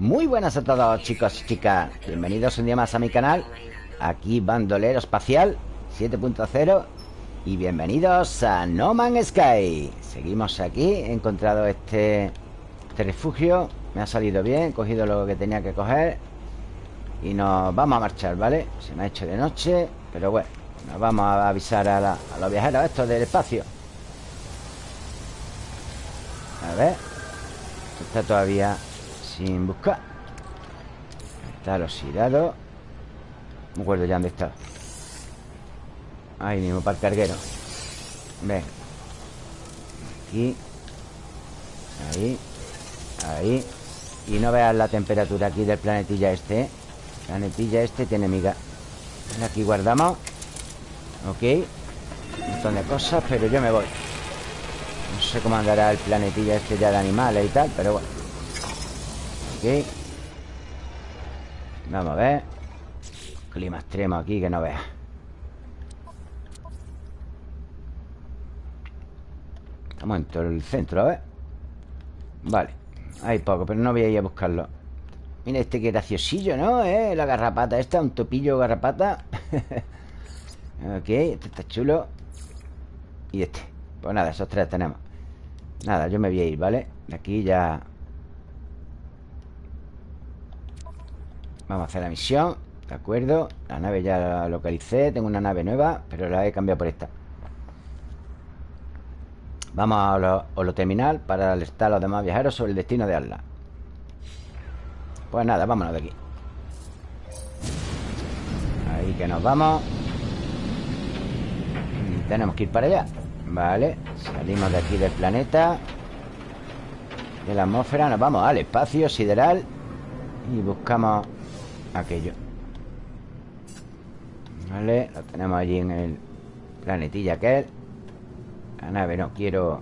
Muy buenas a todos chicos y chicas. Bienvenidos un día más a mi canal Aquí Bandolero Espacial 7.0 Y bienvenidos a No Man's Sky. Seguimos aquí He encontrado este, este refugio Me ha salido bien He cogido lo que tenía que coger Y nos vamos a marchar, ¿vale? Se me ha hecho de noche Pero bueno Nos vamos a avisar a, a los viajeros Estos del espacio. A ver Está todavía sin buscar. Está el oxidado. Me acuerdo ya dónde está. Ahí mismo, para el carguero. Ven. Aquí. Ahí. Ahí. Y no veas la temperatura aquí del planetilla este ¿eh? Planetilla este tiene miga. Aquí guardamos. Ok. Un montón de cosas, pero yo me voy. No sé cómo andará el planetilla este ya de animales y tal Pero bueno Ok Vamos a ver. Clima extremo aquí que no veas. Estamos en todo el centro, a ver. Vale Hay poco, pero no voy a ir a buscarlo. Mira este que graciosillo, ¿no? ¿Eh? La garrapata esta, un topillo garrapata. Ok, este está chulo. Y este. Pues nada, esos tres tenemos. Nada, yo me voy a ir, ¿vale? De aquí ya Vamos a hacer la misión De acuerdo La nave ya la localicé Tengo una nave nueva Pero la he cambiado por esta. Vamos a lo, terminal Para alertar a los demás viajeros Sobre el destino de Atlas. Pues nada, vámonos de aquí. Ahí que nos vamos. Y Tenemos que ir para allá. Vale, salimos de aquí del planeta. De la atmósfera Nos vamos al espacio sideral Y buscamos aquello. Vale, lo tenemos allí en el planetilla aquel. La nave no, quiero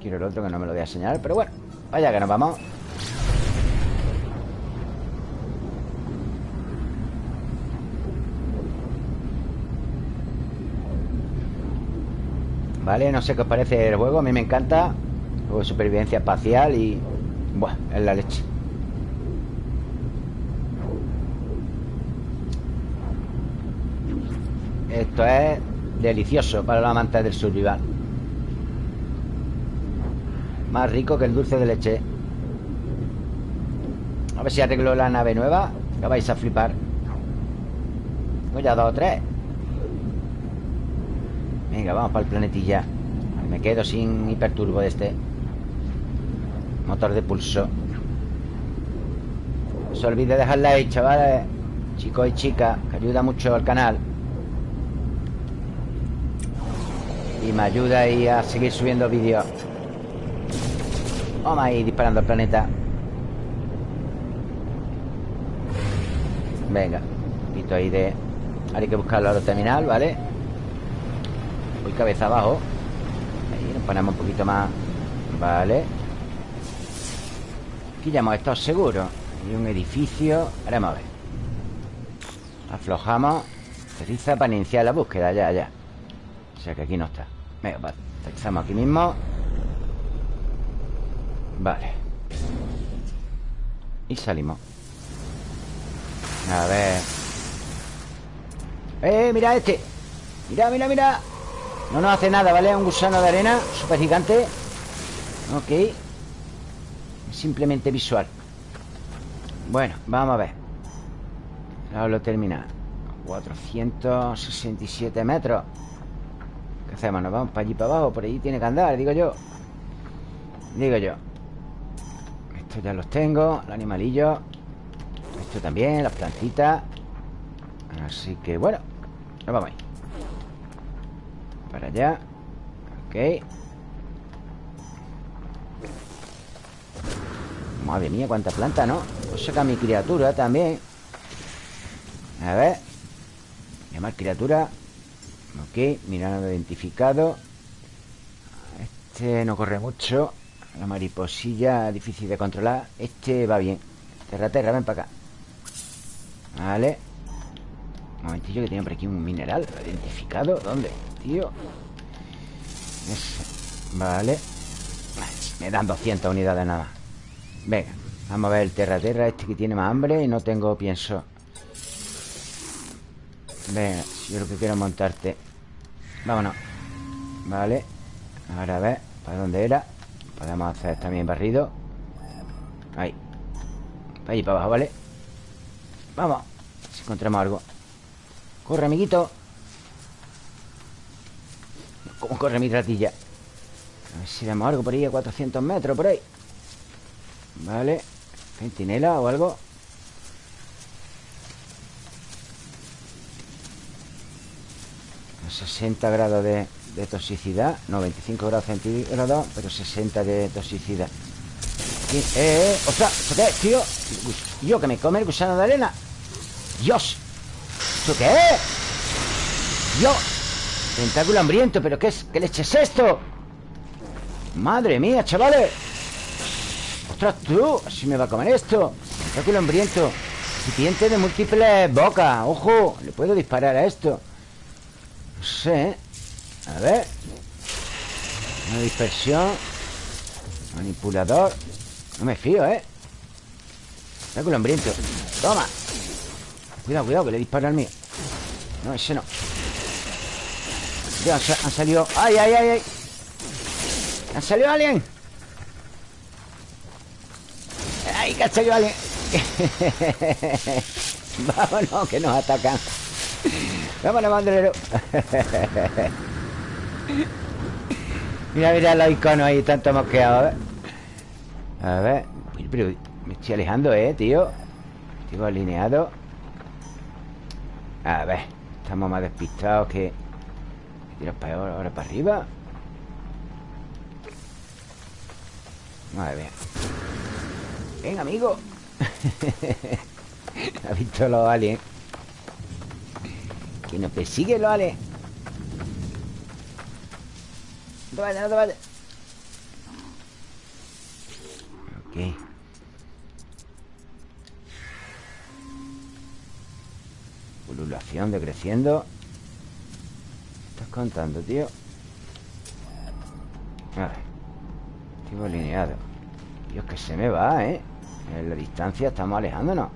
Quiero el otro que no me lo voy a señalar Pero bueno, vaya que nos vamos. Vale, no sé qué os parece el juego A mí me encanta. Juego de supervivencia espacial y... Buah, es la leche Esto es delicioso para los amantes del survival. Más rico que el dulce de leche. A ver si arreglo la nave nueva Que vais a flipar. Tengo ya dos o tres. Venga, vamos para el planetilla. Me quedo sin hiperturbo de este. Motor de pulso. No se olvide dejar like, chavales. Chicos y chicas Que ayuda mucho al canal Y me ayuda ahí a seguir subiendo vídeos. Vamos ahí disparando al planeta. Venga Un poquito ahí de... Ahora hay que buscarlo a lo terminal, ¿vale? Voy cabeza abajo. Ahí nos ponemos un poquito más Vale Aquí ya hemos estado seguros. Hay un edificio Ahora vamos a ver. Aflojamos. Aterriza para iniciar la búsqueda Ya, ya O sea que aquí no está. Venga, vale Aterrizamos aquí mismo. Vale. Y salimos. A ver. ¡Eh, mira este! Mira, mira, mira. No nos hace nada, ¿vale? Un gusano de arena Súper gigante Ok Simplemente visual. Bueno, vamos a ver. Ahora lo termina 467 metros. ¿Qué hacemos? ¿Nos vamos para allí para abajo? Por allí tiene que andar, digo yo. Digo yo. Estos ya los tengo Los animalillos. Esto también, las plantitas. Así que bueno Nos vamos ahí. Para allá. Ok. Madre mía, cuánta planta, ¿no? Pues saca mi criatura también. A ver. Llamar criatura Ok, mira, identificado. Este no corre mucho. La mariposilla difícil de controlar. Este va bien. Terra, terra, ven para acá. Vale. Un momentillo que tiene por aquí un mineral. Identificado, ¿dónde? tío. Vale. Me dan 200 unidades nada Venga Vamos a ver el terra-terra este que tiene más hambre Y no tengo pienso Venga, yo lo que quiero montarte. Vámonos. Vale. Ahora a ver ¿Para dónde era? Podemos hacer también barrido. Ahí. Para allí para abajo, ¿vale? Vamos Si encontramos algo. Corre, amiguito. ¿Cómo corre mi ratilla? A ver si vemos algo por ahí A 400 metros, por ahí. Vale. Centinela o algo 60 grados de toxicidad No, 25 grados centígrados Pero 60 de toxicidad eh, eh, ostras, ¿esto qué tío? Yo que me come el gusano de arena Dios ¿Esto qué es? Yo Tentáculo hambriento, ¿pero qué es? ¿Qué leche es esto? Madre mía, chavales Ostras, tú Así me va a comer esto Tentáculo hambriento Recipiente de múltiples bocas Ojo, le puedo disparar a esto No sé. A ver Una dispersión Manipulador No me fío, ¿eh? Tentáculo hambriento Toma Cuidado, cuidado, que le dispara al mío No, ese no ya, han salido ¡Ay, ay, ay, ay! ¿Han salido alguien? ¡Ay, que ha salido alguien! Vámonos, que nos atacan Vámonos, bandolero Mira, mira los iconos ahí, tanto mosqueados, a ver. A ver. Pero me estoy alejando, ¿eh, tío? Estoy alineado. A ver. Estamos más despistados que... Tiras para ahora, ahora para arriba. Madre mía. Ven, amigo. ha visto los aliens. Que nos persigue los aliens. No te vayas, no te vayas. Ok. Pululación decreciendo. ¿Qué estás contando, tío? Vale. Estoy alineado. Dios, que se me va, ¿eh? En la distancia estamos alejándonos.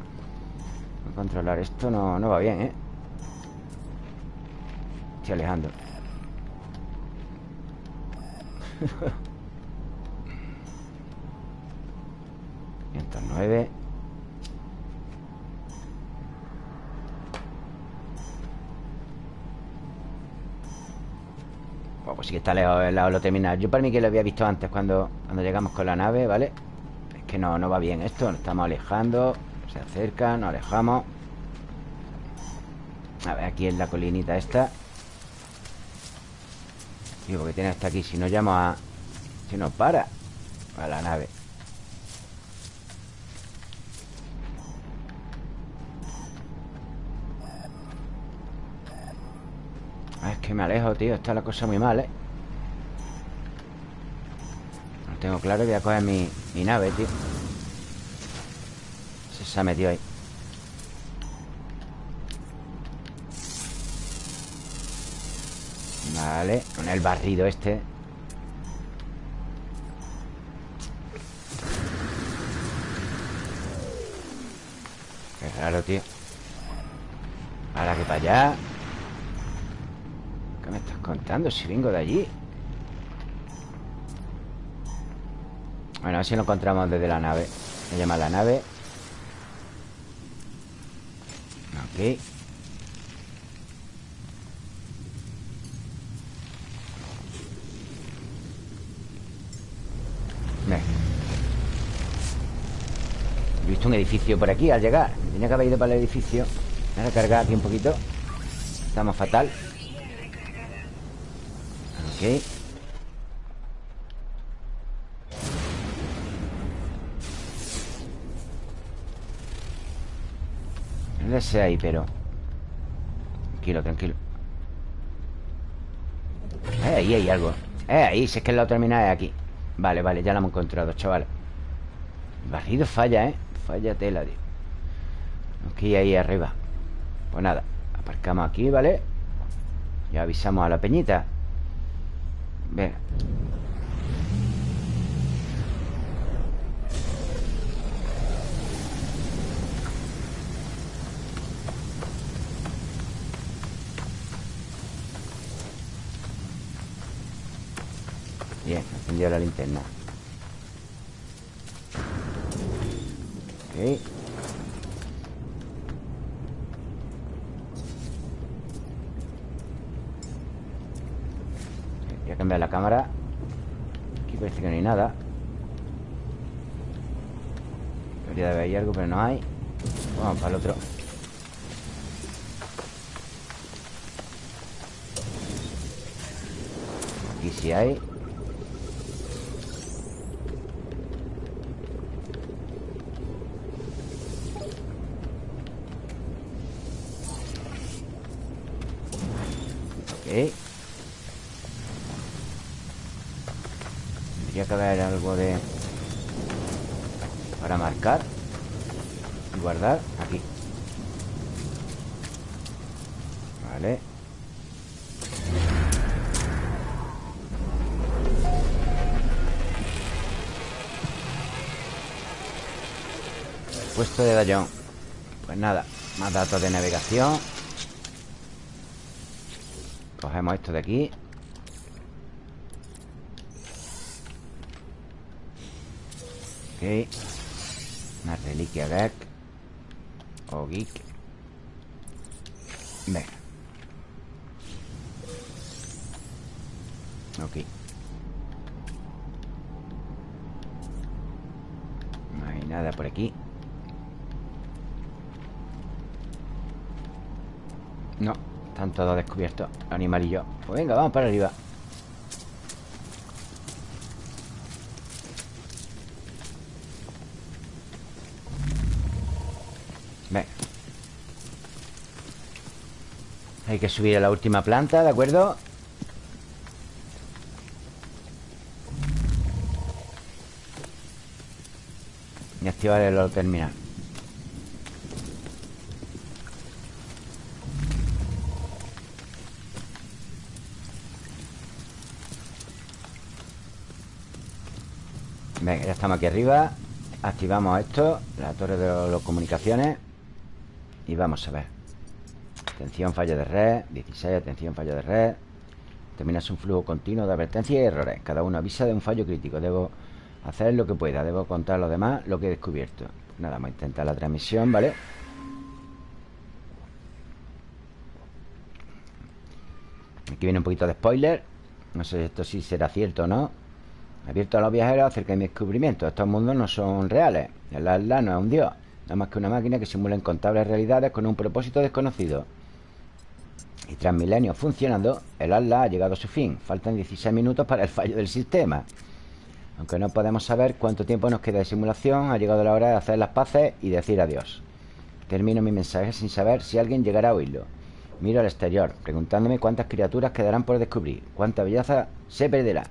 Controlar esto no, no va bien, ¿eh? Estoy alejando. 109 Bueno, pues sí que está lejos el lado lo terminal Yo para mí que lo había visto antes cuando, cuando llegamos con la nave, ¿vale? Es que no, no va bien esto Nos estamos alejando Se acerca, nos alejamos A ver, aquí en la colinita esta Digo, porque tiene hasta aquí Si no llamo a... Si no para A la nave. Ah, Es que me alejo, tío Está la cosa muy mal, ¿eh? No tengo claro Voy a coger mi, mi nave, tío. Se ha metido ahí Vale, con el barrido este. Qué raro, tío. Ahora que para allá. ¿Qué me estás contando? Si vengo de allí Bueno, a ver si lo encontramos desde la nave. Se llama la nave. Ok He visto edificio por aquí al llegar. Tenía que haber ido para el edificio. Voy a cargar aquí un poquito. Estamos fatal. Ok. No sé ahí, pero Tranquilo, tranquilo. Eh, ahí hay algo. Eh, ahí, si es que la terminal es aquí. Vale, vale, ya la hemos encontrado, chaval. El barrido falla, ¿eh? falla tela, tío Aquí, ahí arriba. Pues nada, aparcamos aquí, ¿vale? Ya avisamos a la peñita. Venga. Bien, encendió la linterna. Voy a cambiar la cámara. Aquí parece que no hay nada. Debería de haber algo, pero no hay. Vamos para el otro. Aquí sí hay que haber algo de... Para marcar Y guardar aquí. Vale. Puesto de Dallón. Pues nada, más datos de navegación. Cogemos esto de aquí Una reliquia Gek O Geek. Venga Ok. No hay nada por aquí. No, están todos descubiertos Animalillo Pues venga, vamos para arriba Venga Hay que subir a la última planta, ¿de acuerdo? Y activar el terminal. Venga, ya estamos aquí arriba. Activamos esto La torre de las comunicaciones. Y vamos a ver Atención, fallo de red 16, atención, fallo de red Terminas un flujo continuo de advertencias y errores Cada uno avisa de un fallo crítico Debo hacer lo que pueda Debo contar a los demás lo que he descubierto Nada, vamos a intentar la transmisión, ¿vale? Aquí viene un poquito de spoiler No sé si esto sí será cierto o no Abierto a los viajeros acerca de mi descubrimiento. Estos mundos no son reales. El Atlas no es un dios. Nada más que una máquina que simula incontables realidades con un propósito desconocido. Y tras milenios funcionando, el Atlas ha llegado a su fin. Faltan 16 minutos para el fallo del sistema. Aunque no podemos saber cuánto tiempo nos queda de simulación, ha llegado la hora de hacer las paces y decir adiós. Termino mi mensaje sin saber si alguien llegará a oírlo. Miro al exterior, preguntándome cuántas criaturas quedarán por descubrir, cuánta belleza se perderá.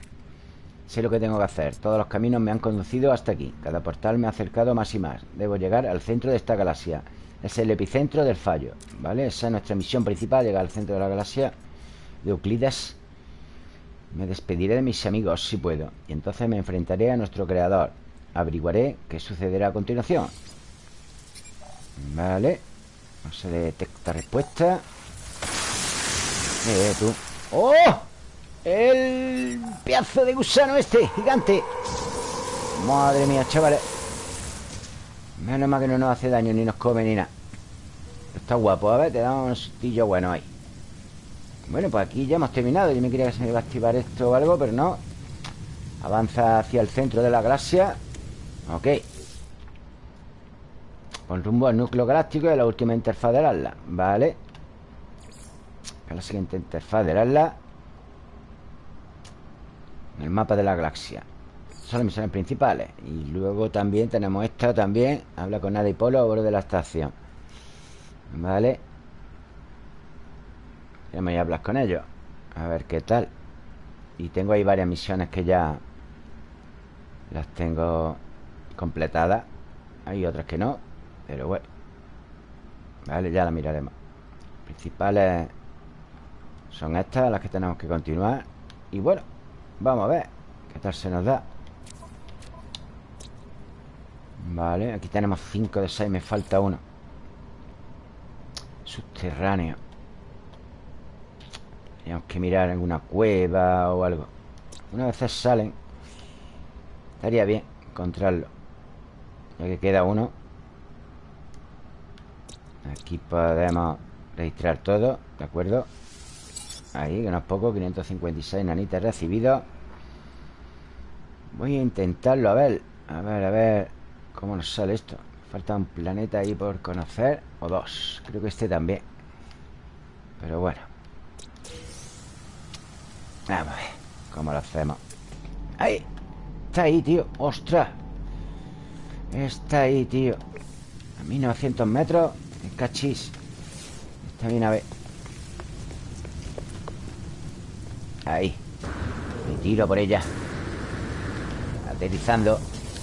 Sé lo que tengo que hacer. Todos los caminos me han conducido hasta aquí. Cada portal me ha acercado más y más. Debo llegar al centro de esta galaxia. Es el epicentro del fallo. ¿Vale? Esa es nuestra misión principal, llegar al centro de la galaxia de Euclides. Me despediré de mis amigos si puedo. Y entonces me enfrentaré a nuestro creador. Averiguaré qué sucederá a continuación. Vale. No se detecta respuesta. Eh, tú. ¡Oh! El pedazo de gusano este, gigante Madre mía, chavales Menos mal que no nos hace daño Ni nos come ni nada. Está guapo, a ver, te da un sustillo bueno ahí. Bueno, pues aquí ya hemos terminado. Yo me quería que se me iba a activar esto o algo Pero no. Avanza hacia el centro de la galaxia. Ok. Con rumbo al núcleo galáctico Y a la última interfaz del Atlas. Vale. A la siguiente interfaz del Atlas. El mapa de la galaxia Son las misiones principales. Y luego también tenemos esta también Habla con Nada y Polo a bordo de la estación. Vale Vamos a hablar con ellos A ver qué tal. Y tengo ahí varias misiones que ya Las tengo Completadas. Hay otras que no Pero bueno. Vale, ya las miraremos. Principales Son estas las que tenemos que continuar. Y bueno Vamos a ver qué tal se nos da Vale, aquí tenemos 5 de 6 Me falta uno. Subterráneo. Tenemos que mirar alguna cueva o algo. Una vez salen Estaría bien encontrarlo. Ya que queda uno. Aquí podemos registrar todo ¿De acuerdo? Ahí, que no es poco 556 nanitas recibidos Voy a intentarlo, a ver A ver, a ver ¿Cómo nos sale esto? Falta un planeta ahí por conocer O dos, creo que este también. Pero bueno. Vamos a ver ¿Cómo lo hacemos? ¡Ahí! Está ahí, tío. ¡Ostras! Está ahí, tío. A 1900 metros. Cachis. Está bien, a ver. Ahí. Me tiro por ella. Aterrizando.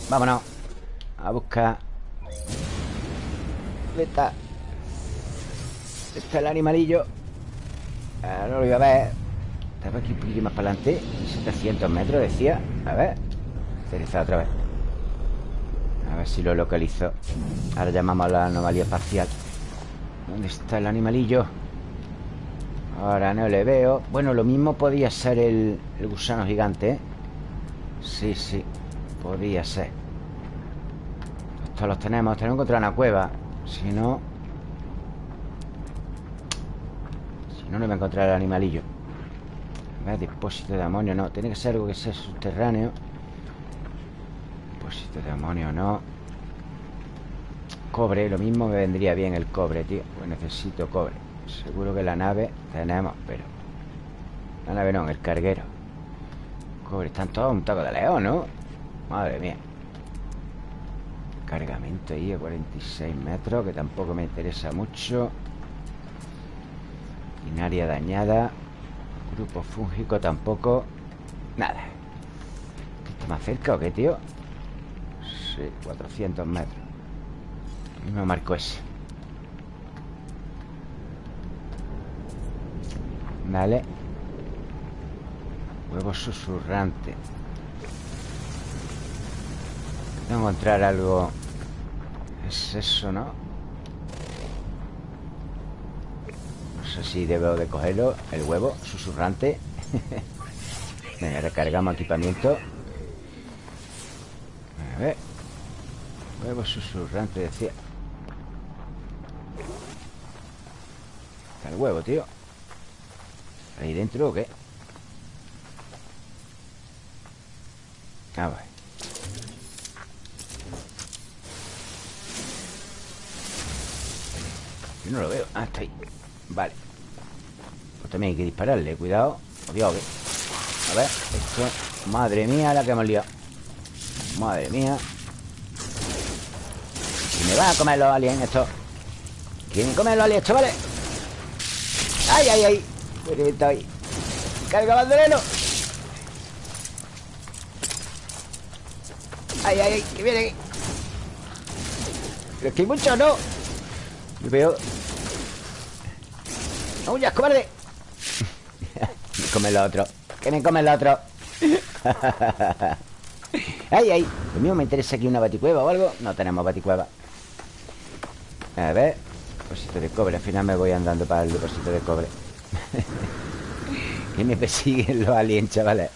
Vámonos A buscar ¿Dónde está? ¿Dónde está el animalillo? Ah, no lo iba a ver. Estaba aquí un poquito más para adelante 700 metros, decía. A ver. Aterrizar otra vez. A ver si lo localizo. Ahora llamamos a la anomalía espacial ¿Dónde está el animalillo? Ahora no le veo. Bueno, lo mismo podía ser el, gusano gigante ¿eh? Sí, sí Podía ser Estos los tenemos Tenemos que encontrar una cueva. Si no Si no, no voy a encontrar el animalillo. A ver, depósito de amonio No, tiene que ser algo que sea subterráneo. Depósito de amonio no. Cobre, lo mismo me vendría bien el cobre, tío. Pues necesito cobre. Seguro que la nave tenemos, pero La nave no, el carguero. Cobre, están todos un taco de león, ¿no? Madre mía Cargamento ahí a 46 metros Que tampoco me interesa mucho. Binaria dañada. Grupo fúngico tampoco. Nada. ¿Está más cerca o qué, tío? Sí, 400 metros. Me marco ese. Vale. Huevo susurrante. Encontrar algo Es eso, ¿no? No sé si debo de cogerlo El huevo susurrante. Venga, recargamos equipamiento. A ver. Huevo susurrante, decía. Está el huevo, tío. ¿Ahí dentro o qué? A ver No lo veo Ah, está ahí Vale Pues también hay que dispararle Cuidado Dios, A ver Esto Madre mía la que hemos liado Madre mía me van a comer los aliens esto ¿Quieren comer los aliens, chavales? ¡Ay, ay, ay! Me he ahí ¡Carga bandolero! ¡Ay, ay, ay! ¡Que viene! Pero es que hay muchos, ¿no? Yo veo... ¡No huyas, cobarde! me come el otro. ¡Que me come el otro! ¡Ay, ay! Lo mío me interesa aquí una baticueva o algo. No tenemos baticueva. A ver. Depósito de cobre. Al final me voy andando para el depósito de cobre. Que me persiguen los aliens, chavales.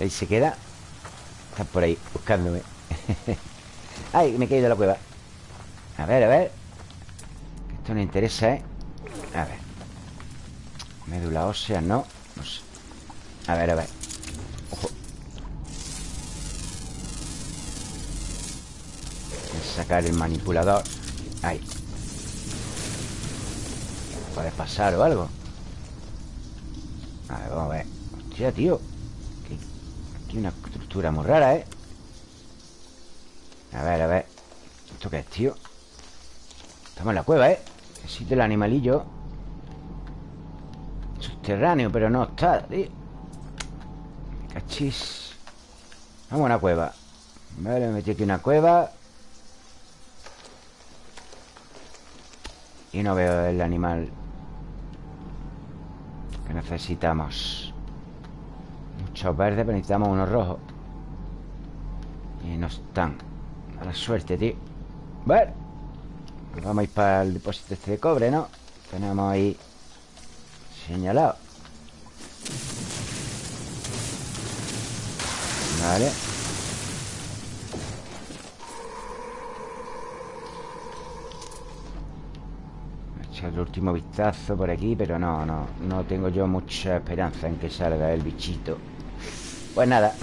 Ahí se queda. Están por ahí buscándome. Ay, me he caído la cueva. A ver, a ver Esto no interesa, ¿eh? A ver. Médula ósea, no. No sé A ver, a ver. Sacar el manipulador. Ahí. Puede pasar o algo. A ver, vamos a ver. Hostia, tío. Aquí una estructura muy rara, ¿eh? A ver, a ver. ¿Esto qué es, tío? Estamos en la cueva, ¿eh? Existe el animalillo Subterráneo, pero no está, tío. Cachis. Vamos a una cueva. Vale, me metí aquí una cueva. Y no veo el animal Que necesitamos. Muchos verdes, pero necesitamos unos rojos Y no están. A la suerte, tío Bueno Vamos a ir para el depósito este de cobre, ¿no? Tenemos ahí Señalado. Vale. He el último vistazo por aquí Pero no, no No tengo yo mucha esperanza en que salga el bichito. Pues nada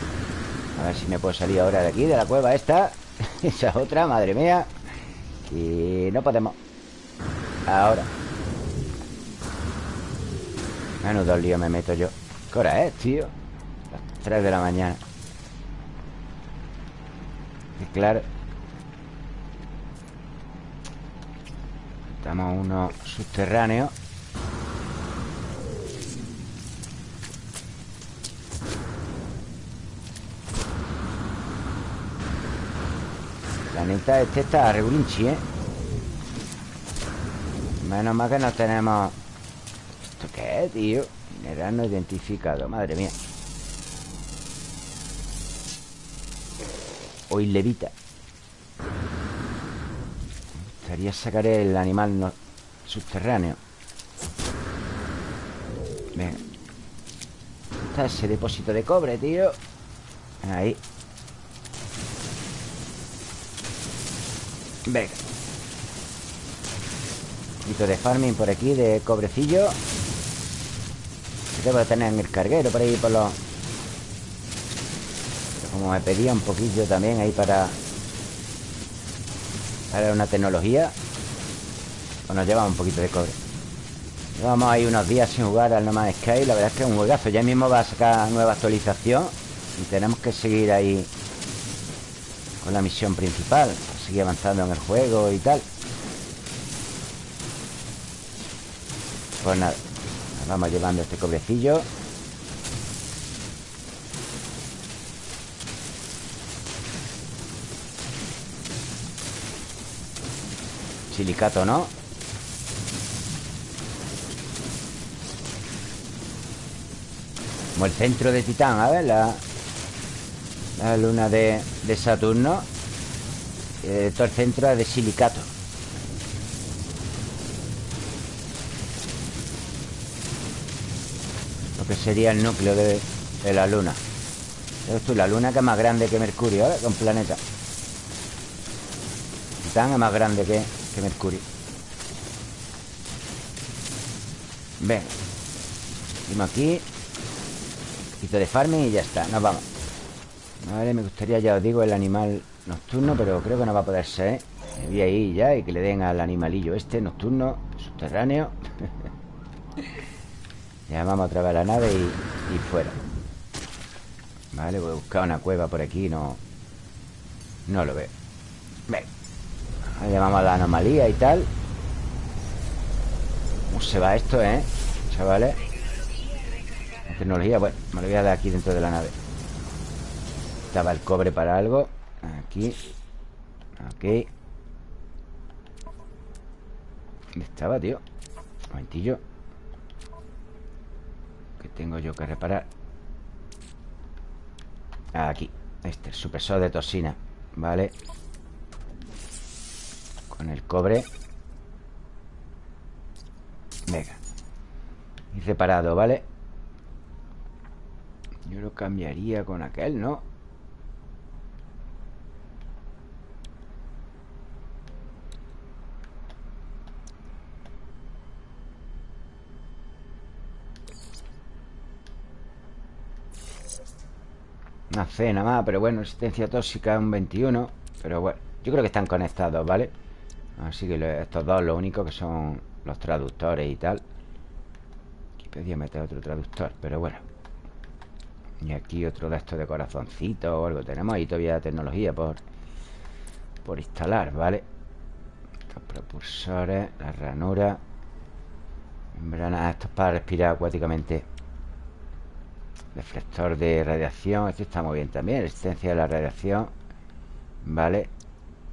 A ver si me puedo salir ahora de aquí De la cueva esta. Esa otra, madre mía Y no podemos. Ahora. Menudo lío me meto yo. ¿Qué hora es, tío? Las 3 de la mañana. Y claro. Estamos uno subterráneo Neta, este está regulinchi, ¿eh? Menos mal que no tenemos ¿Esto qué es, tío? Mineral no identificado, madre mía. Hoy levita Me gustaría sacar el animal subterráneo. Venga. Está ese depósito de cobre, tío. Ahí Venga. Un poquito de farming por aquí De cobrecillo. Debo de tener en el carguero por ahí por los... Como me pedía un poquillo también ahí para... Para una tecnología Pues nos lleva un poquito de cobre. Llevamos ahí unos días sin jugar al No Man's Sky La verdad es que es un juegazo. Ya mismo va a sacar nueva actualización Y tenemos que seguir ahí Con la misión principal Avanzando en el juego y tal. Pues nada Vamos llevando este cobrecillo. Silicato, ¿no? Como el centro de Titán, a ver La, luna de Saturno eh, Todo el centro es de silicato. Que sería el núcleo de, la Luna. Esto la Luna que es más grande que Mercurio, ¿vale? un planeta. Titán es más grande que, Mercurio. Ven Seguimos aquí. Un poquito de farming y ya está, nos vamos. Vale, me gustaría, ya os digo, el animal nocturno Pero creo que no va a poder ser Me voy ahí ya y que le den al animalillo este nocturno Subterráneo. Ya vamos otra vez a la nave y, fuera. Vale, voy a buscar una cueva por aquí No No lo veo. Ven. Llamamos a la anomalía y tal. ¿Cómo se va esto, eh? Chavales La tecnología, bueno, me lo voy a dar aquí dentro de la nave. Estaba el cobre para algo Aquí Aquí ¿Dónde estaba, tío? Un momentillo tengo yo que reparar? Aquí Este, el supresor de toxina Vale Con el cobre Venga Y reparado, ¿vale? Yo lo cambiaría con aquel, ¿no? Una C nada más, pero bueno, resistencia tóxica un 21 Pero bueno, yo creo que están conectados, ¿vale? Así que estos dos lo único que son los traductores y tal Aquí podía meter otro traductor, pero bueno Y aquí otro de estos de corazoncito o algo Tenemos ahí todavía tecnología por, por instalar, ¿vale? Estos propulsores, la ranura Membrana, esto es para respirar acuáticamente Deflector de radiación Este está muy bien también Resistencia a la radiación Vale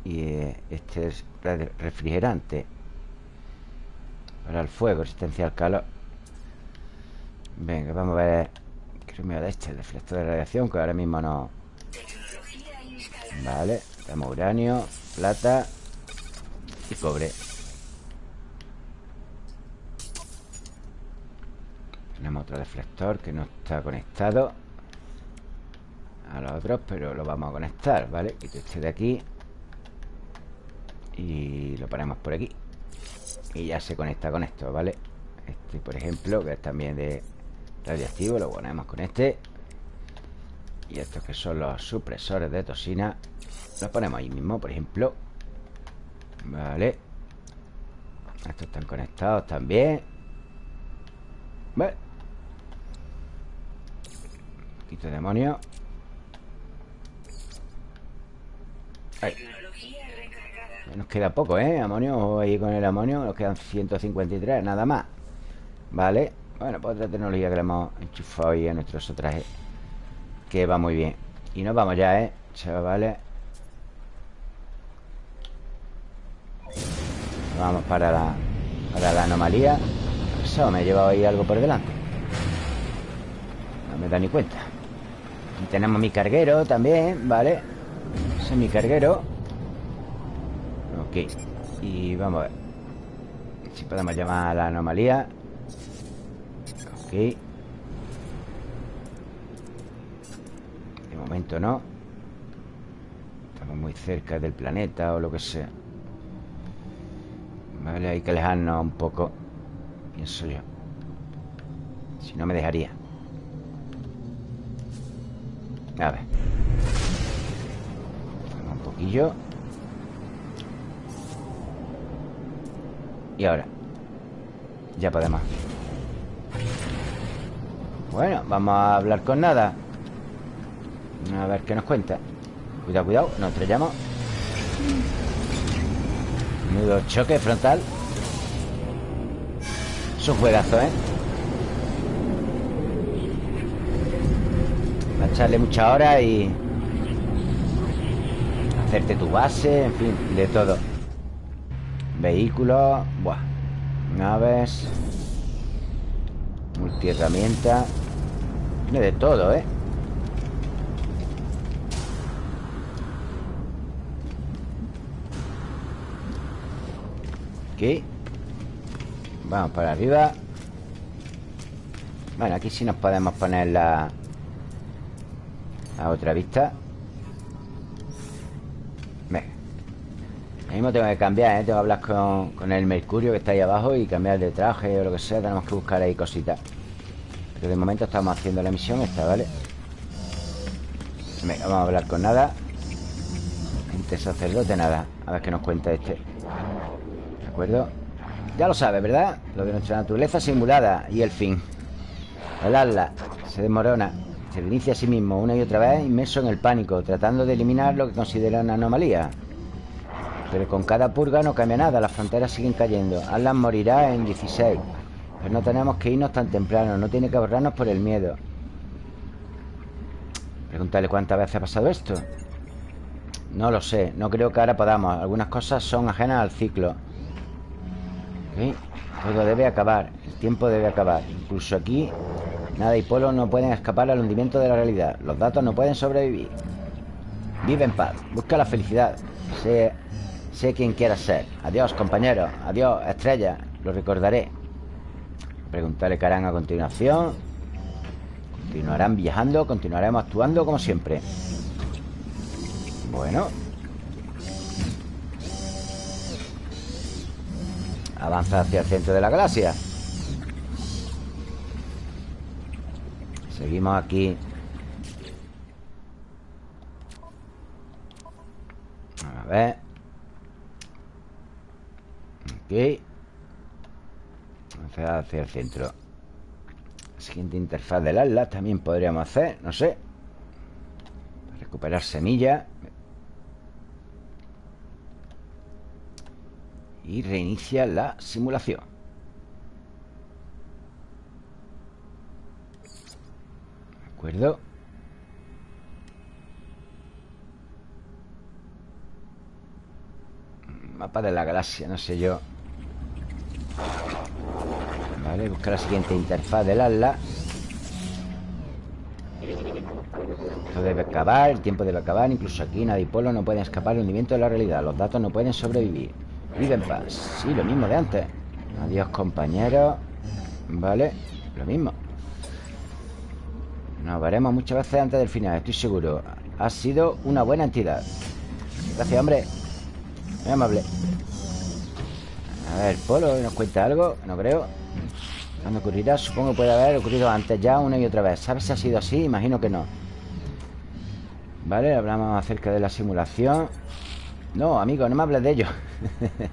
Y eh, este es refrigerante Para el fuego Resistencia al calor. Venga, vamos a ver Creo que dar este deflector de radiación Que ahora mismo no. Vale Tenemos uranio Plata Y cobre Tenemos otro deflector que no está conectado a los otros Pero lo vamos a conectar, ¿vale? Quito este de aquí Y lo ponemos por aquí. Y ya se conecta con esto, ¿vale? Este, por ejemplo, que es también de radiactivo Lo ponemos con este. Y estos que son los supresores de toxina Los ponemos ahí mismo, por ejemplo. Vale Estos están conectados también. Vale Quito demonio. Ahí. Nos queda poco, ¿eh? Amonio, ahí con el amonio Nos quedan 153, nada más. Vale. Bueno, pues otra tecnología que le hemos enchufado ahí a nuestros trajes Que va muy bien. Y nos vamos ya, ¿eh? Chavales. Vamos para la, para la anomalía. Eso, me he llevado ahí algo por delante. No me da ni cuenta Y tenemos mi carguero también, ¿vale? Ese es mi carguero. Ok Y vamos a ver. Si podemos llamar a la anomalía. Ok. De momento no. Estamos muy cerca del planeta o lo que sea. Vale, hay que alejarnos un poco Pienso yo. Si no me dejaría A ver. Un poquillo. Y ahora. Ya podemos. Bueno, vamos a hablar con nada. A ver qué nos cuenta. Cuidado, cuidado, nos estrellamos. Nudo choque frontal. Es un juegazo, ¿eh? Va a echarle mucha hora y... Hacerte tu base, en fin, de todo Vehículos Buah Naves Multiherramienta Tiene de todo, ¿eh? Aquí Vamos para arriba Bueno, aquí sí nos podemos poner la... La otra vista. Venga. Mismo tengo que cambiar, ¿eh? Tengo que hablar con, con el Mercurio que está ahí abajo Y cambiar de traje o lo que sea. Tenemos que buscar ahí cositas. Pero de momento estamos haciendo la misión esta, ¿vale? Venga, vamos a hablar con nada. Gente sacerdote, nada. A ver qué nos cuenta este. Acuerdo? Ya lo sabes, ¿verdad? Lo de nuestra naturaleza simulada y el fin. El ala se desmorona Se inicia a sí mismo una y otra vez Inmerso en el pánico Tratando de eliminar lo que considera una anomalía Pero con cada purga no cambia nada Las fronteras siguen cayendo. Atlas morirá en 16 Pero no tenemos que irnos tan temprano No tiene que ahorrarnos por el miedo. Pregúntale cuántas veces ha pasado esto. No lo sé, no creo que ahora podamos. Algunas cosas son ajenas al ciclo. Todo debe acabar El tiempo debe acabar. Incluso aquí Nada y Polo no pueden escapar al hundimiento de la realidad. Los datos no pueden sobrevivir. Vive en paz. Busca la felicidad. Sé, sé quien quieras ser. Adiós, compañero. Adiós, estrella. Lo recordaré. Preguntarle harán a continuación. Continuarán viajando Continuaremos actuando como siempre. Bueno. Avanza hacia el centro de la galaxia Seguimos aquí. A ver. Ok Avanza hacia el centro. Siguiente interfaz del Atlas También podríamos hacer, no sé. Recuperar semillas Y reinicia la simulación Mapa de la galaxia, no sé yo. Vale, buscar la siguiente interfaz del Atlas Esto debe acabar, el tiempo debe acabar Incluso aquí nadie polo no puede escapar el hundimiento de la realidad Los datos no pueden sobrevivir. Vive en paz. Sí, lo mismo de antes. Adiós, compañeros Vale, lo mismo Nos veremos muchas veces antes del final, estoy seguro. Ha sido una buena entidad. Gracias, hombre. Muy amable. A ver, Polo, ¿nos cuenta algo? No creo. ¿Cuándo ocurrirá? Supongo que puede haber ocurrido antes ya una y otra vez. ¿Sabes si ha sido así? Imagino que no. Vale, hablamos acerca de la simulación. No, amigo, no me hables de ello.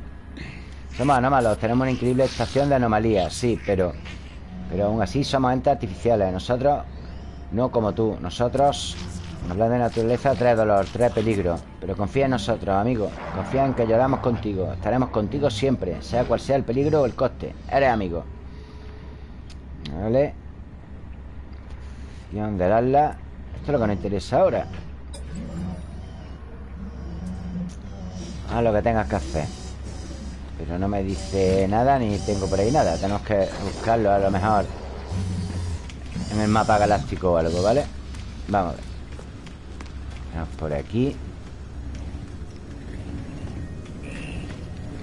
Somos anómalos Tenemos una increíble estación de anomalías Sí, pero Pero aún así somos entes artificiales. Nosotros no como tú. Nosotros Hablar de naturaleza trae dolor, trae peligro. Pero confía en nosotros, amigo. Confía en que lloramos contigo. Estaremos contigo siempre Sea cual sea el peligro o el coste. Eres amigo. Vale Acción del ala Esto es lo que nos interesa ahora. Haz lo que tengas que hacer. Pero no me dice nada Ni tengo por ahí nada. Tenemos que buscarlo a lo mejor En el mapa galáctico o algo, ¿vale? Vamos a ver. Vamos por aquí.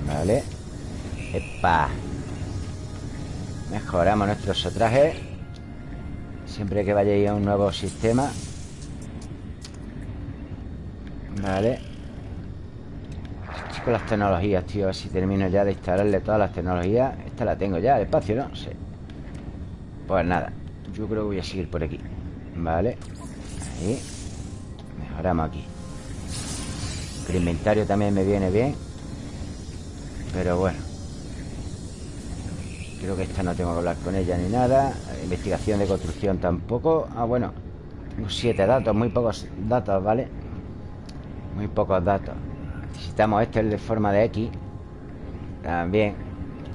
Vale. Epa. Mejoramos nuestros trajes. Siempre que vayáis a un nuevo sistema. Vale. Con las tecnologías, tío A ver si termino ya de instalarle todas las tecnologías. Esta la tengo ya, el espacio, ¿no? Sí. Pues nada Yo creo que voy a seguir por aquí Vale Ahí Mejoramos aquí. El inventario también me viene bien Pero bueno. Creo que esta no tengo que hablar con ella ni nada. Investigación de construcción tampoco. Ah, bueno. Tengo siete datos, muy pocos datos, ¿vale? Muy pocos datos. Necesitamos este, el de forma de X. También.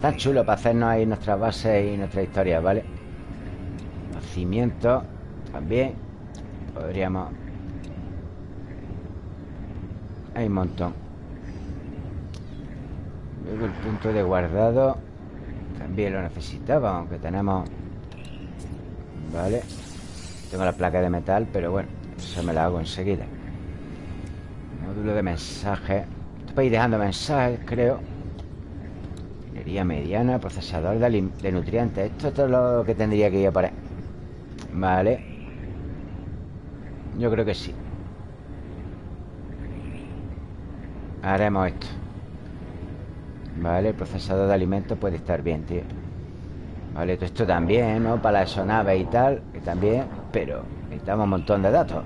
Tan chulo para hacernos ahí nuestras bases y nuestras historias, ¿vale? También Podríamos Hay un montón. Luego el punto de guardado También lo necesitaba Aunque tenemos Vale Tengo la placa de metal, pero bueno Eso me la hago enseguida. Módulo de mensaje. Estoy ir dejando mensajes, creo. Minería mediana Procesador de, nutrientes. Esto, es lo que tendría que ir a parar Vale. Yo creo que sí. Haremos esto. Vale, el procesador de alimentos puede estar bien, tío. Vale, esto también, ¿no? Para la sonave y tal Que también, pero necesitamos un montón de datos.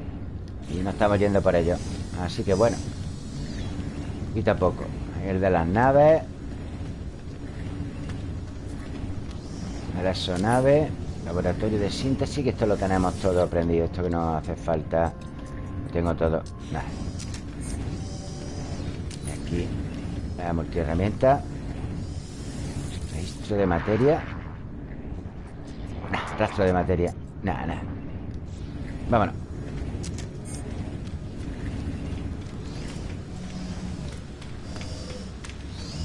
Y no estamos yendo por ello. Así que bueno Y tampoco El de las naves. La exonave Laboratorio de síntesis Que esto lo tenemos todo aprendido Esto que no hace falta. Tengo todo. Y aquí La multiherramienta. Registro de materia. Rastro de materia. Nada, nada Vámonos.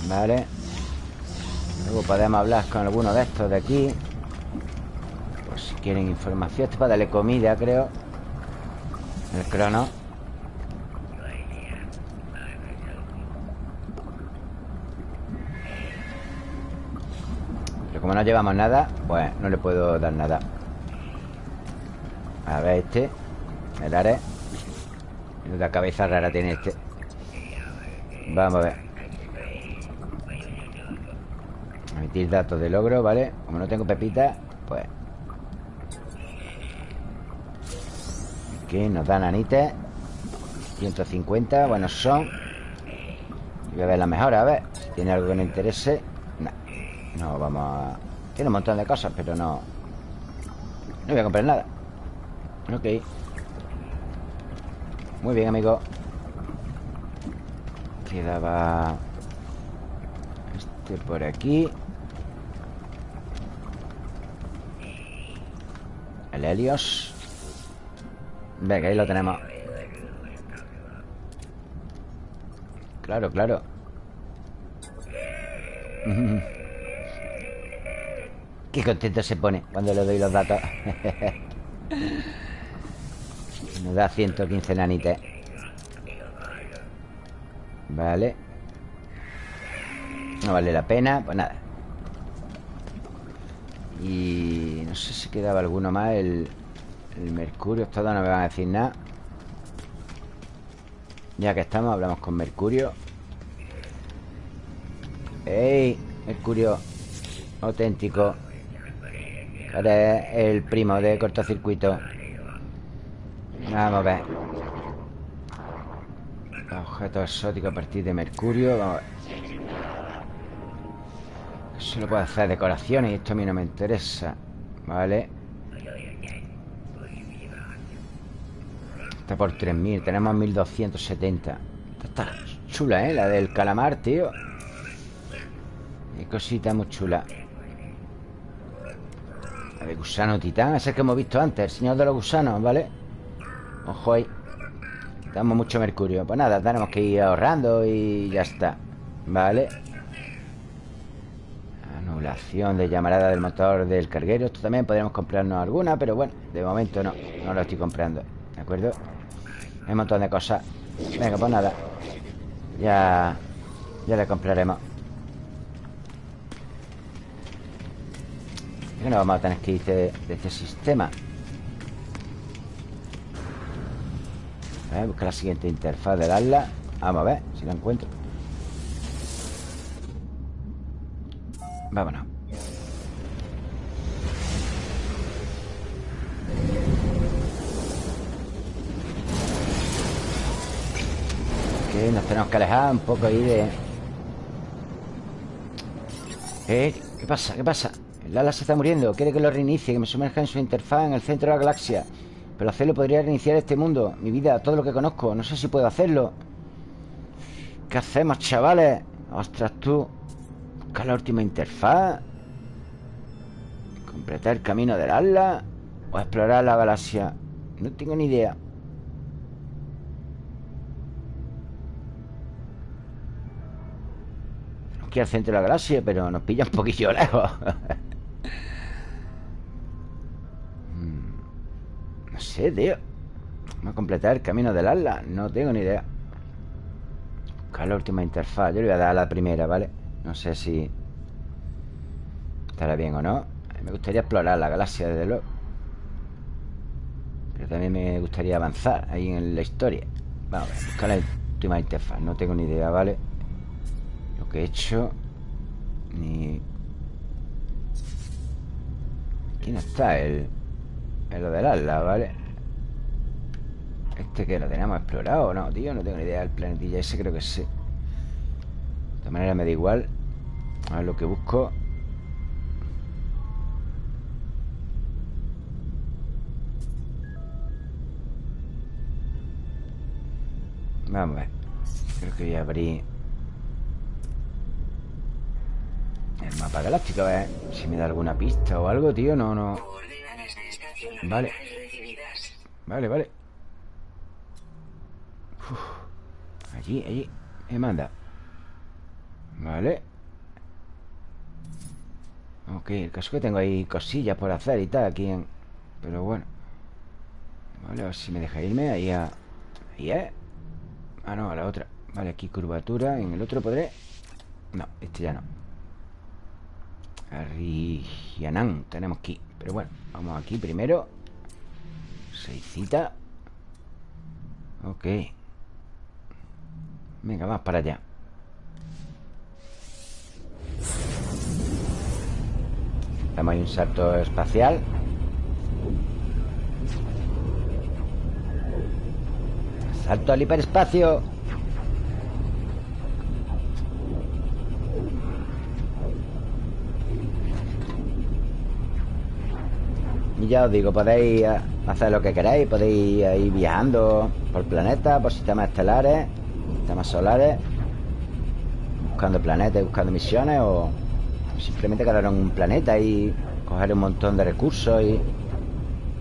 Vale. Luego podemos hablar con alguno de estos de aquí quieren información. Esto para darle comida, creo. El crono. Pero como no llevamos nada Pues no le puedo dar nada. A ver este. El are. La cabeza rara tiene este. Vamos a ver. Emitir datos de logro, ¿vale? Como no tengo pepita, pues... Aquí nos dan anites 150, buenos son. Voy a ver la mejor, a ver ¿Tiene algo que nos interese? No, no, vamos a... Tiene un montón de cosas, pero no... No voy a comprar nada. Ok. Muy bien, amigo. Quedaba... Este por aquí. El Helios Venga, ahí lo tenemos. Claro, claro. Qué contento se pone Cuando le doy los datos. Nos da 115 nanites. Vale. No vale la pena Pues nada. Y no sé si quedaba alguno más El, El Mercurio, todo no me van a decir nada. Ya que estamos, hablamos con Mercurio. ¡Ey! Mercurio Auténtico. Eres el primo de cortocircuito. Vamos a ver. Objeto exótico a partir de Mercurio Vamos a ver. Eso lo puedo hacer decoraciones Y esto a mí no me interesa Vale Está por 3.000 Tenemos 1.270 Esta está chula, ¿eh? La del calamar, tío. Qué cosita muy chula. La de gusano titán Ese que hemos visto antes El señor de los gusanos, ¿vale? Ojo ahí. Damos mucho mercurio. Pues nada, tenemos que ir ahorrando Y ya está Vale Anulación de llamarada del motor del carguero. Esto también podríamos comprarnos alguna Pero bueno, de momento no No lo estoy comprando. ¿De acuerdo? Hay un montón de cosas. Venga, pues nada. Ya... Ya le compraremos. Que no vamos a tener que ir de, de este sistema A ver, busca la siguiente interfaz del ALLA Vamos a ver si la encuentro. Vámonos Nos tenemos que alejar un poco ahí de... Eh, ¿qué pasa? ¿Qué pasa? El ala se está muriendo. Quiere que lo reinicie Que me sumerja en su interfaz En el centro de la galaxia. Pero hacerlo podría reiniciar este mundo. Mi vida, todo lo que conozco. No sé si puedo hacerlo. ¿Qué hacemos, chavales? Ostras, tú Buscar la última interfaz. Completar el camino del ala O explorar la galaxia. No tengo ni idea Aquí al centro de la galaxia Pero nos pilla un poquillo lejos. No sé, tío. Vamos a completar el camino del ala No tengo ni idea. Buscar la última interfaz. Yo le voy a dar a la primera, ¿vale? No sé si Estará bien o no. Me gustaría explorar la galaxia, desde luego. Pero también me gustaría avanzar Ahí en la historia. Vamos a ver, buscar la última interfaz. No tengo ni idea, ¿vale? Lo que he hecho Ni... No está el... Es lo del ala, ¿vale? ¿Este que lo tenemos explorado no, tío? No tengo ni idea del planetilla ese, creo que sí De todas maneras me da igual A ver lo que busco Vamos a ver Creo que voy a abrir El mapa galáctico, ver si me da alguna pista o algo, tío No, no. Vale. Vale, vale. Uf. Allí, allí. Me manda. Vale. Ok, el caso que tengo ahí cosillas por hacer y tal Aquí en... Pero bueno. Vale, a ver si me deja irme. Ahí. Ahí es. Ah, no, a la otra. Vale, aquí curvatura. En el otro podré. No, este ya no Arrigianán Tenemos aquí. Pero bueno, vamos aquí primero. Seiscita Ok. Venga, vamos para allá. Damos ahí un salto espacial. Salto al hiperespacio Y ya os digo, podéis hacer lo que queráis Podéis ir viajando por planetas, por sistemas estelares Sistemas solares Buscando planetas, buscando misiones O simplemente quedar en un planeta y coger un montón de recursos Y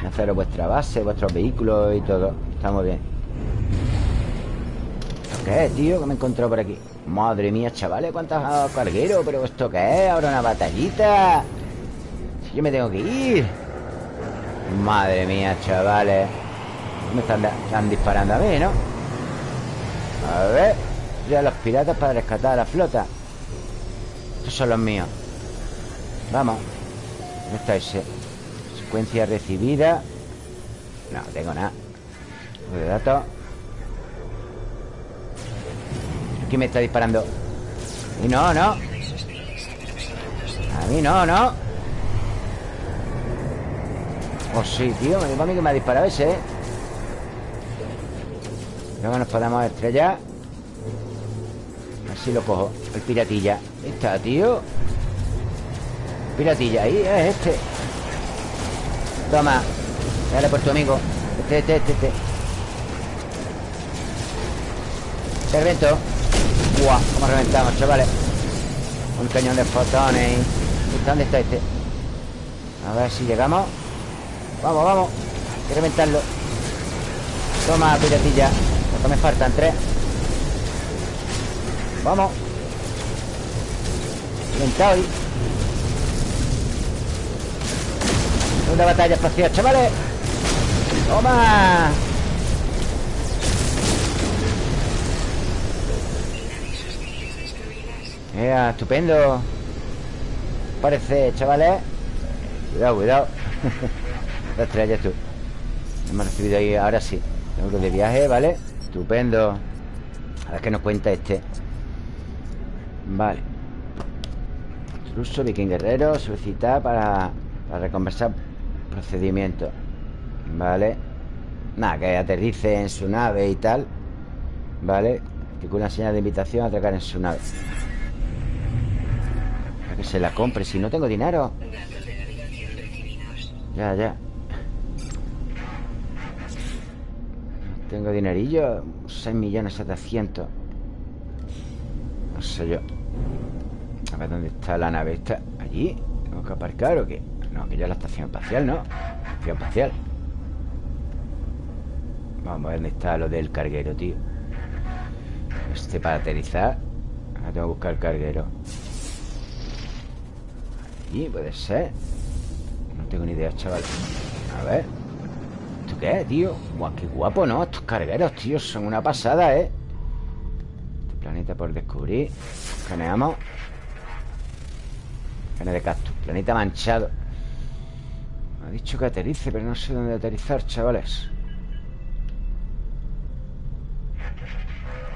hacer vuestra base, vuestros vehículos y todo Está muy bien qué es, tío? Que me he encontrado por aquí Madre mía, chavales, cuántos cargueros Pero ¿esto qué es? ¿Ahora una batallita? Si yo me tengo que ir Madre mía, chavales. Me están, disparando a mí, ¿no? A ver. Ya los piratas para rescatar a la flota. Estos son los míos. Vamos. ¿Dónde está ese? Secuencia recibida. No, tengo nada. De datos. Aquí me está disparando Y no, no. A mí no, no Oh, sí, tío Me digo a mí que me ha disparado ese, ¿eh? Que nos podemos estrellar. Así lo cojo El piratilla. Está, tío. Piratilla, ahí es este. Toma Dale por tu amigo. Este, este, este, este. Se reventó Buah, cómo reventamos, chavales. Un cañón de fotones. ¿Dónde está este? A ver si llegamos Vamos, vamos. Hay que reventarlo Toma, piratilla. Lo me faltan? Tres. Vamos. Reventado ahí. Una batalla espacial, chavales. ¡Toma! Mira, estupendo. Parece, chavales. Cuidado, cuidado La estrella tú. Hemos recibido ahí, ahora sí. Euros de viaje, ¿vale? Estupendo. A ver qué nos cuenta este. Vale. Intruso, viking guerrero Solicitar para, para reconversar Procedimiento Vale. Nada, que aterrice en su nave y tal. Vale. Que con una señal de invitación a atracar en su nave. Para que se la compre Si no tengo dinero. Ya, ya Tengo dinerillo 6 millones 700 No sé yo. A ver dónde está la nave ¿Está allí? ¿Tengo que aparcar o qué? No, que ya la estación espacial, ¿no? Estación espacial. Vamos a ver dónde está lo del carguero, tío. Este para aterrizar. Ahora tengo que buscar el carguero. Allí puede ser. No tengo ni idea, chaval. A ver ¿Esto qué tío? Buah, qué guapo, ¿no? Estos cargueros, tío, son una pasada, ¿eh? Este planeta por descubrir Escaneamos Escane de cactus Planeta manchado Me ha dicho que aterrice, pero no sé dónde aterrizar, chavales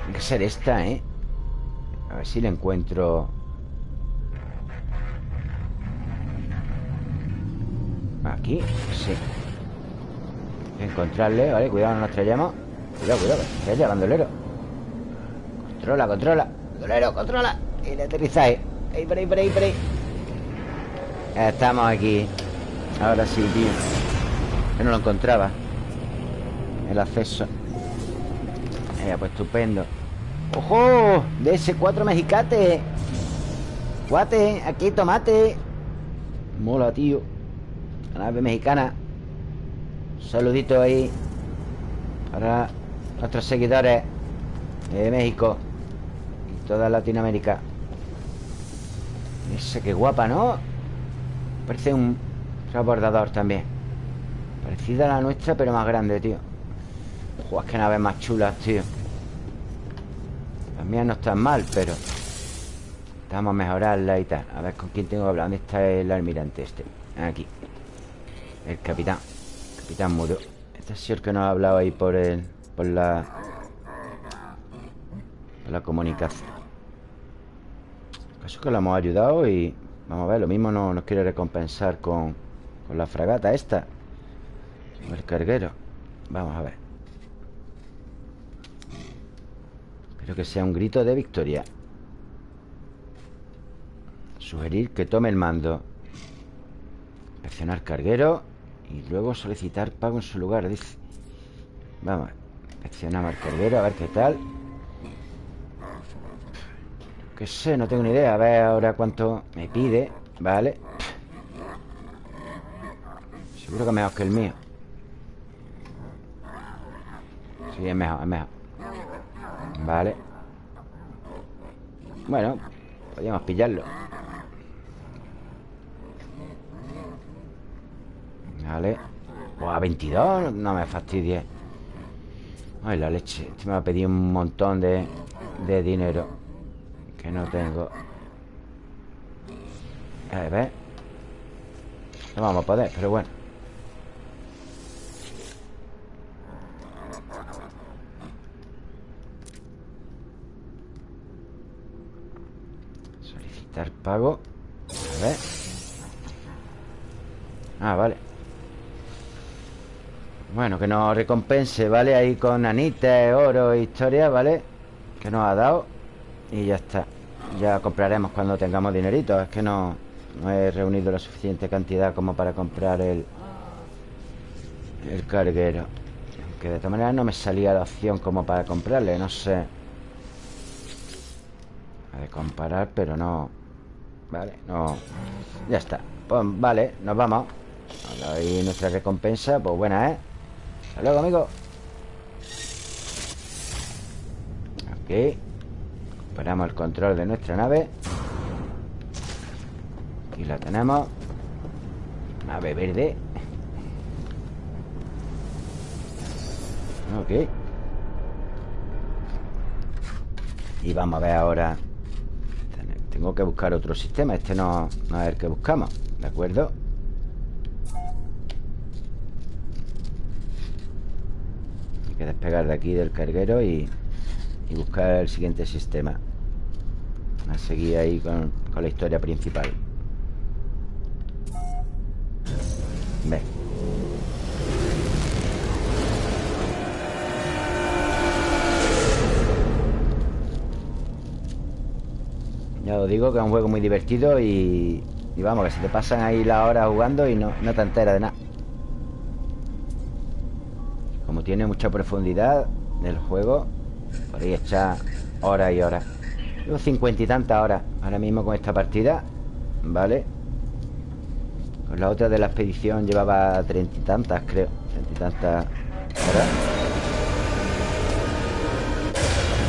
Tiene que ser esta, ¿eh? A ver si la encuentro Aquí, sí Encontrarle, ¿vale? Cuidado, no nos estrellemos. Cuidado, cuidado, estrella, bandolero. Controla, controla. Bandolero, controla. Y le aterrizáis Ahí, por ahí, por ahí, por ahí. Estamos aquí. Ahora sí, tío. Que no lo encontraba. El acceso. Eh, pues estupendo. ¡Ojo! DS4 mexicate. Guate, aquí tomate. Mola, tío. La nave mexicana saludito ahí Para nuestros seguidores De México Y toda Latinoamérica. Ese que guapa, ¿no? Parece un transbordador también. Parecida a la nuestra, pero más grande, tío. Ojo, es que naves más chulas, tío. Las mías no están mal, pero Vamos a mejorarla y tal. A ver con quién tengo que hablar. ¿Dónde está el almirante este? Aquí. El capitán Capitán Mudo Este es el que nos ha hablado ahí por el Por la Por la comunicación Caso que lo hemos ayudado y Vamos a ver, lo mismo no, nos quiere recompensar con, con la fragata esta Con el carguero. Vamos a ver. Espero que sea un grito de victoria. Sugerir que tome el mando. Presionar carguero Y luego solicitar pago en su lugar Dice. Vamos Presionamos al carguero a ver qué tal. Que sé, no tengo ni idea A ver ahora cuánto me pide Vale Seguro que es mejor que el mío. Sí, es mejor, es mejor. Vale. Bueno Podríamos pillarlo Vale O a 22 No me fastidie. Ay, la leche Este me va a pedir un montón de, de dinero Que no tengo. A ver No vamos a poder, pero bueno. Solicitar pago. A ver. Ah, vale. Bueno, que nos recompense, ¿vale? Ahí con anites, oro e historia, ¿vale? Que nos ha dado Y ya está. Ya compraremos cuando tengamos dinerito. Es que no, no he reunido la suficiente cantidad Como para comprar el El carguero. Que de todas maneras no me salía la opción Como para comprarle, no sé. A de comparar, pero no. Vale, no. Ya está. Pues vale, nos vamos. Ahí nuestra recompensa, pues buena, ¿eh? Hasta luego, amigo. Ok. Recuperamos el control de nuestra nave. Aquí la tenemos. Nave verde. Ok. Y vamos a ver ahora. Tengo que buscar otro sistema. Este no, no es el que buscamos. ¿De acuerdo? Despegar de aquí del carguero y, buscar el siguiente sistema. A seguir ahí con, la historia principal. Ve. Ya os digo que es un juego muy divertido y, y vamos, que se te pasan ahí la hora jugando y no, no te enteras de nada. Como tiene mucha profundidad del juego Podéis echar horas y horas Llevo cincuenta y tantas horas Ahora mismo con esta partida ¿Vale? Con la otra de la expedición llevaba treinta y tantas, creo Treinta y tantas horas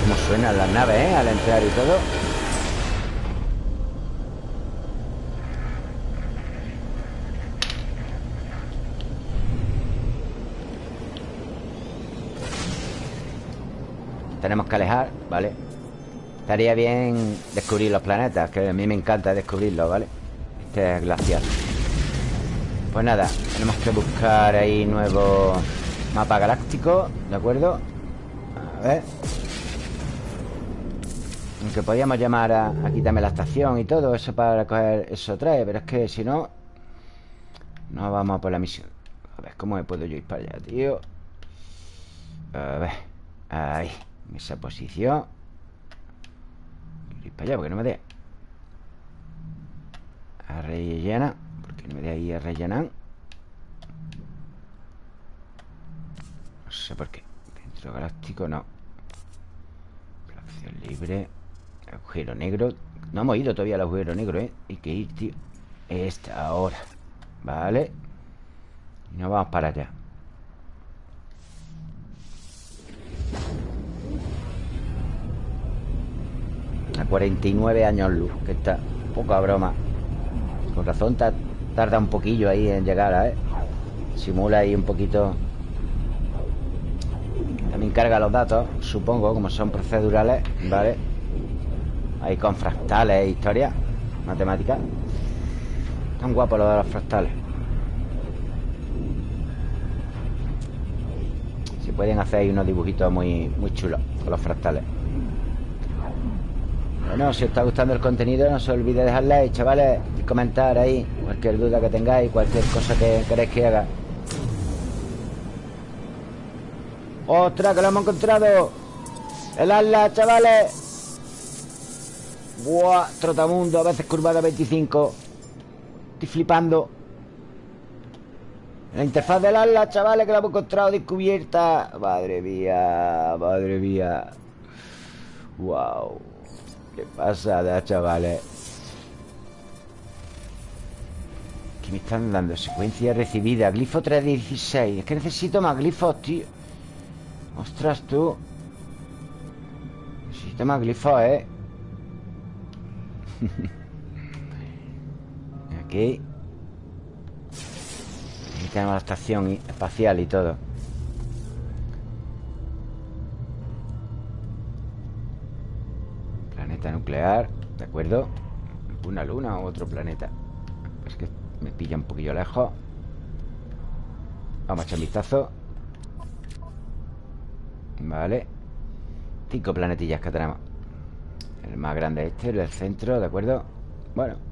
Cómo suenan las naves, ¿eh? Al entrar y todo Tenemos que alejar, ¿vale? Estaría bien descubrir los planetas Que a mí me encanta descubrirlos, ¿vale? Este es glacial Pues nada, tenemos que buscar ahí nuevo mapa galáctico ¿De acuerdo? A ver Aunque podíamos llamar a, a quitarme la estación y todo Eso para coger eso trae Pero es que si no No vamos a por la misión A ver, ¿cómo me puedo yo ir para allá, tío? A ver Ahí en esa posición ir para allá porque no me dé. A rellenar Porque no me dé ahí a rellenar. No sé por qué. Centro galáctico no. Opción libre. Agujero negro. No hemos ido todavía al agujero negro, ¿eh? Hay que ir, tío. Esta ahora. Vale. Y nos vamos para allá 49 años luz Que está poca broma. Con razón tarda un poquillo ahí en llegar, ¿eh? Simula ahí un poquito. También carga los datos Supongo, como son procedurales ¿Vale? Ahí con fractales e historias Matemáticas Tan guapo lo de los fractales. Se pueden hacer ahí unos dibujitos muy, muy chulos Con los fractales bueno, si os está gustando el contenido No se olvide dejar like, chavales Y comentar ahí Cualquier duda que tengáis Cualquier cosa que queréis que haga ¡Ostras, que lo hemos encontrado! ¡El ala, chavales! ¡Buah! Trotamundo, a veces curvada 25 Estoy flipando La interfaz del ala, chavales Que la hemos encontrado descubierta Madre mía, madre mía ¡Wow! Qué pasada, chavales ¿Qué me están dando? Secuencia recibida Glifo 316 Es que necesito más glifos, tío. Ostras, tú. Necesito más glifos, ¿eh? Aquí. Aquí tenemos la estación espacial y todo ¿De acuerdo? Una luna o otro planeta. Es que me pilla un poquillo lejos. Vamos a echar un vistazo. Vale. Cinco planetillas que tenemos. El más grande este, el del centro, ¿de acuerdo? Bueno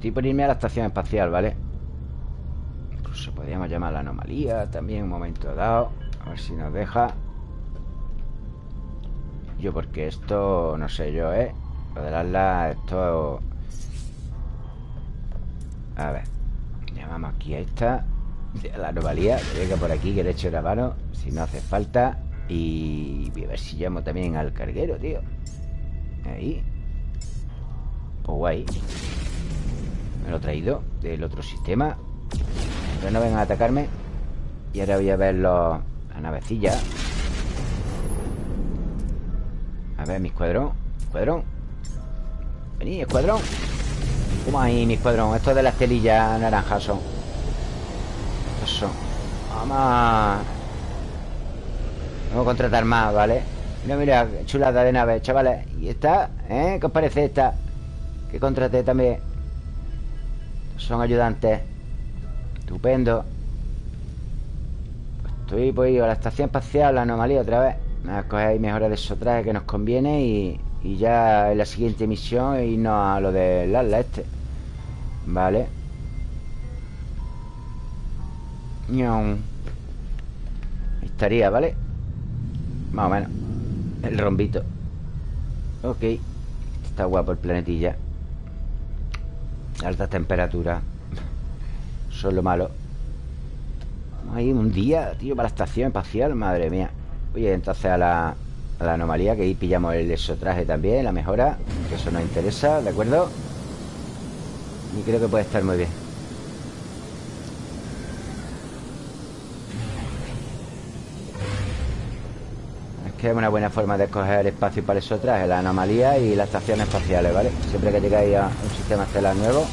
Estoy por irme a la estación espacial, ¿vale? Incluso podríamos llamar la anomalía También un momento dado. A ver si nos deja. Yo porque esto No sé yo, ¿eh? Lo de las esto A ver Llamamos aquí a esta La anomalía Que venga por aquí que le eche la mano Si no hace falta. Y voy a ver si llamo también al carguero, tío. Ahí. Pues guay Me lo he traído Del otro sistema. Pero no vengan a atacarme. Y ahora voy a ver los, la navecilla A ver, mi escuadrón. Escuadrón. Vení, escuadrón. ¿Cómo ahí, mi escuadrón? Estos de las telillas naranjas son. Estos son. Vamos Vamos a contratar más, ¿vale? Mira, mira, chulada de nave, chavales. Y esta, ¿eh? ¿Qué os parece esta? Que contraté también Son ayudantes. Estupendo. Estoy pues a la estación espacial La anomalía otra vez. Vamos a coger ahí mejores de esos trajes que nos conviene Y y ya en la siguiente misión irnos a lo del ala este. Vale. Estaría, ¿vale? Más o menos. El rombito. Ok. Está guapo el planetilla Alta temperatura. Son lo malo. A ir un día, tío, para la estación espacial Madre mía. Oye, entonces a la la anomalía Que ahí pillamos el exotraje también La mejora Que eso nos interesa ¿De acuerdo? Y creo que puede estar muy bien Es que es una buena forma de escoger espacio para el exotraje La anomalía y las estaciones espaciales, ¿vale? Siempre que llegáis a un sistema estelar nuevo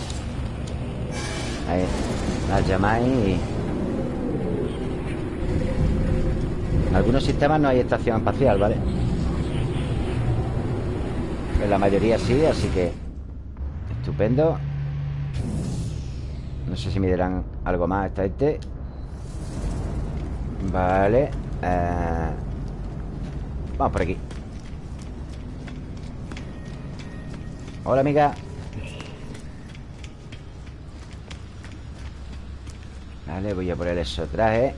Ahí Las llamáis y En algunos sistemas no hay estación espacial, ¿vale? En la mayoría sí, así que Estupendo No sé si me dirán algo más esta gente Vale eh, Vamos por aquí. Hola amiga. Vale, voy a poner eso traje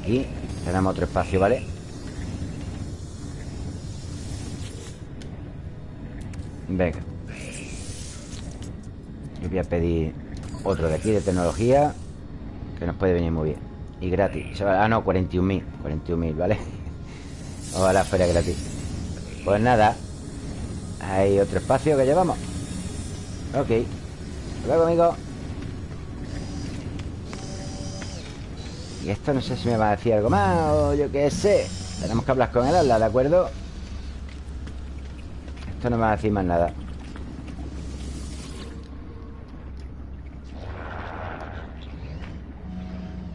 Aquí. Tenemos otro espacio, ¿vale? Venga. Yo voy a pedir otro de aquí de tecnología Que nos puede venir muy bien Y gratis. Ah, no, 41.000 41.000, ¿vale? Ojalá fuera gratis. Pues nada Hay otro espacio que llevamos. Ok. Luego, amigos Y esto no sé si me va a decir algo más O yo qué sé. Tenemos que hablar con el ala, ¿de acuerdo? Esto no me va a decir más nada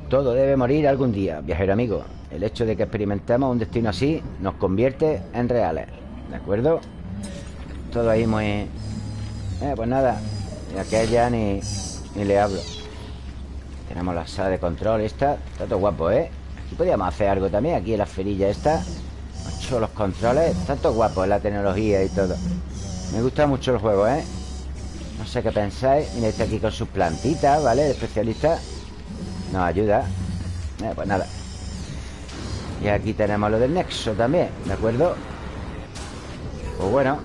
Todo debe morir algún día, viajero amigo El hecho de que experimentemos un destino así Nos convierte en reales ¿De acuerdo? Todo ahí muy... Eh, pues nada Y aquella ni, ni le hablo tenemos la sala de control esta Está todo guapo, ¿eh? Aquí podríamos hacer algo también Aquí en la ferilla esta Mucho los controles Está todo guapo la tecnología y todo Me gusta mucho el juego, ¿eh? No sé qué pensáis Mira, este aquí con sus plantitas, ¿vale? Especialista Nos ayuda. Eh, Pues nada. Y aquí tenemos lo del nexo también ¿De acuerdo? Pues bueno.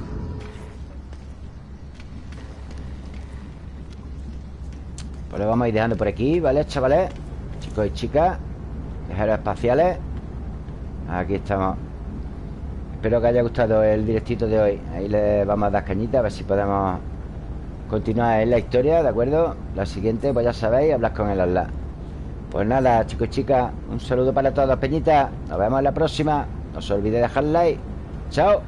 Pues lo vamos a ir dejando por aquí, ¿vale, chavales? Chicos y chicas Viajeros espaciales. Aquí estamos. Espero que haya gustado el directito de hoy. Ahí le vamos a dar cañita A ver si podemos continuar en la historia, ¿de acuerdo? La siguiente, pues ya sabéis, hablar con el Allah Pues nada, chicos y chicas Un saludo para todos, peñitas Nos vemos en la próxima. No se olvide dejar like. Chao